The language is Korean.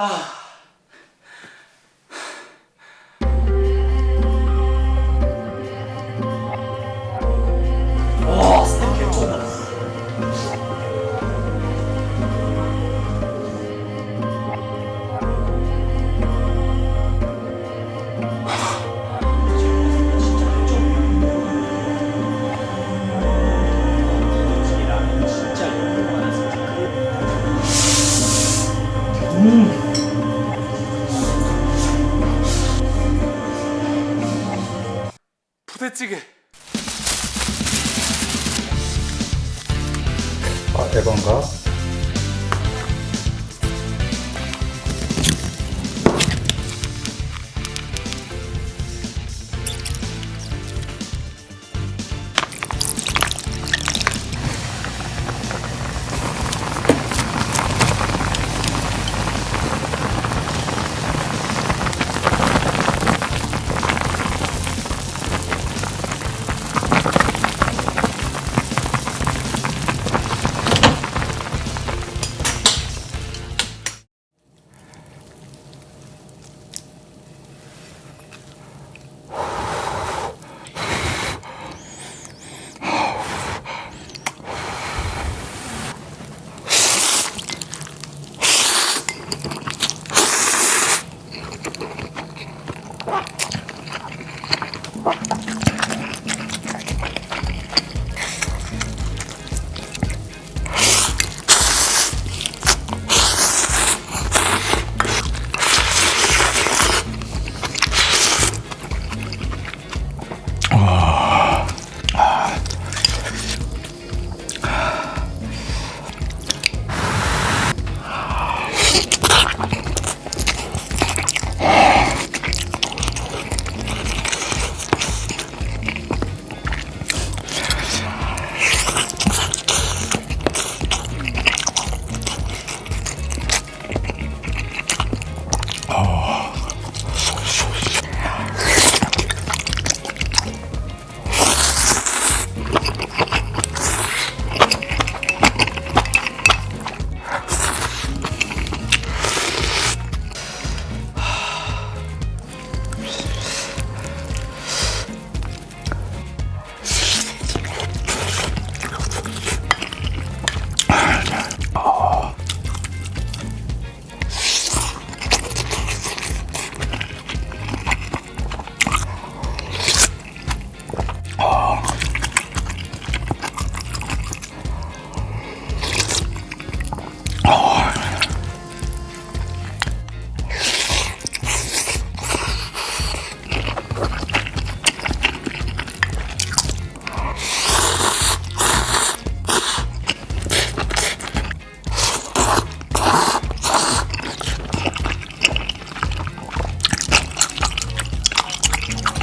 啊。 부대찌개. 아, 에반가? you